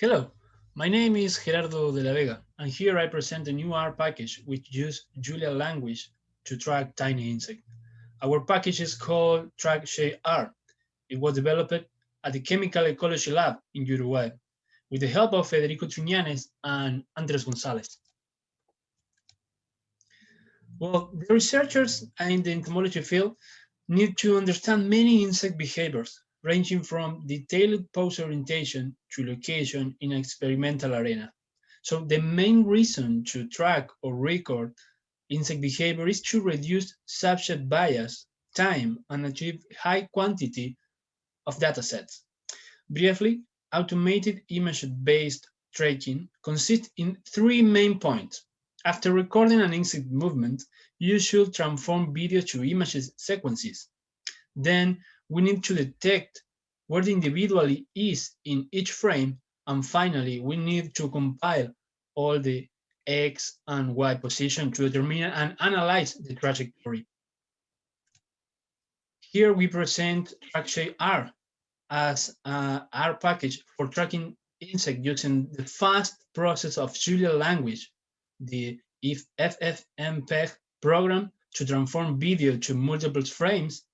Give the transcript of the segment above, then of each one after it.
Hello, my name is Gerardo de la Vega, and here I present a new R package which uses Julia language to track tiny insects. Our package is called TrackShadeR. It was developed at the Chemical Ecology Lab in Uruguay with the help of Federico Truñanes and Andres Gonzalez. Well, the researchers in the entomology field need to understand many insect behaviors ranging from detailed pose orientation to location in experimental arena. So the main reason to track or record insect behavior is to reduce subject bias, time, and achieve high quantity of data sets. Briefly, automated image-based tracking consists in three main points. After recording an insect movement, you should transform video to images sequences. Then we need to detect where the individual is in each frame. And finally, we need to compile all the X and Y position to determine and analyze the trajectory. Here we present TrackShadeR as a R package for tracking insect using the fast process of Julia language, the FFmpeg program to transform video to multiple frames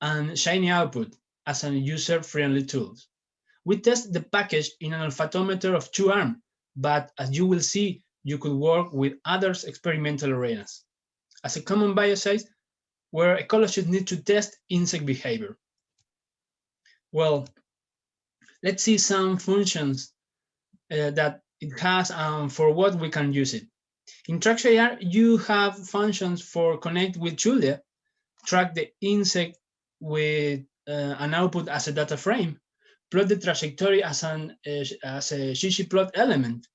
and Shiny output as a user-friendly tool. We test the package in an olfactometer of two arms, but as you will see, you could work with other experimental arenas. As a common biocide, where ecologists need to test insect behavior. Well, let's see some functions uh, that it has and for what we can use it. In TrackShadeR, you have functions for connect with Julia, track the insect with uh, an output as a data frame, plot the trajectory as an uh, as a ggplot element.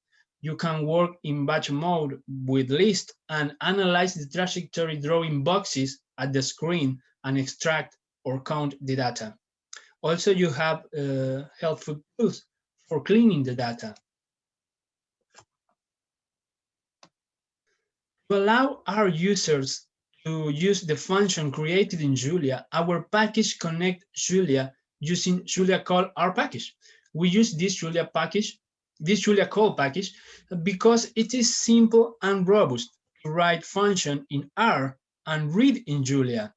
You can work in batch mode with list and analyze the trajectory drawing boxes at the screen and extract or count the data. Also, you have uh, helpful tools for cleaning the data. To allow our users to use the function created in Julia, our package connect Julia using JuliaCall our package. We use this Julia package, this JuliaCall package, because it is simple and robust to write function in R and read in Julia.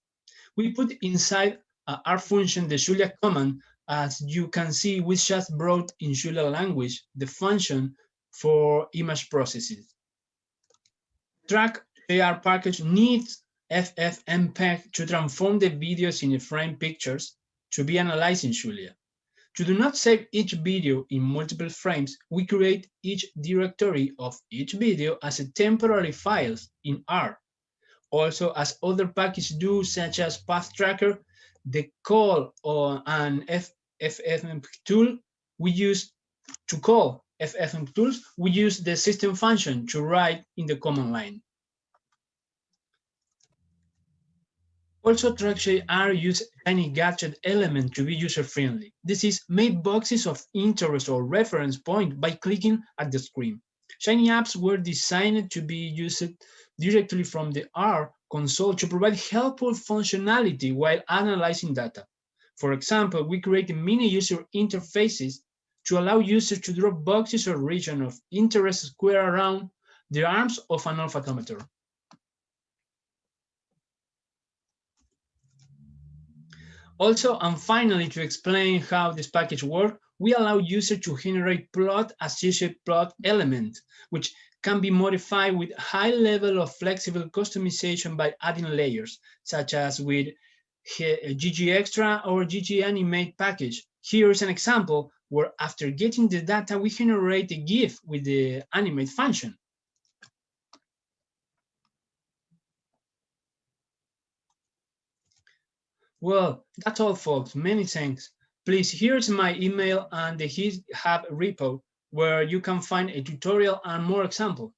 We put inside uh, our function the Julia command, as you can see, we just brought in Julia language the function for image processes. Track AR package needs FFmpeg to transform the videos in frame pictures to be analyzed in Julia. To do not save each video in multiple frames, we create each directory of each video as a temporary files in R. Also, as other packages do, such as pathtrackr, the call on an FFmpeg tool we use to call FFmpeg tools, we use the system function to write in the command line. Also, TrackShadeR use any gadget element to be user-friendly. This is made boxes of interest or reference point by clicking at the screen. Shiny apps were designed to be used directly from the R console to provide helpful functionality while analyzing data. For example, we created mini user interfaces to allow users to draw boxes or region of interest square around the arms of an olfactometer. Also, and finally, to explain how this package works, we allow users to generate plot associated plot element, which can be modified with high level of flexible customization by adding layers, such as with ggExtra or ggAnimate package. Here is an example where after getting the data, we generate a GIF with the animate function. Well, that's all, folks. Many thanks. Please, here's my email and the GitHub repo where you can find a tutorial and more example.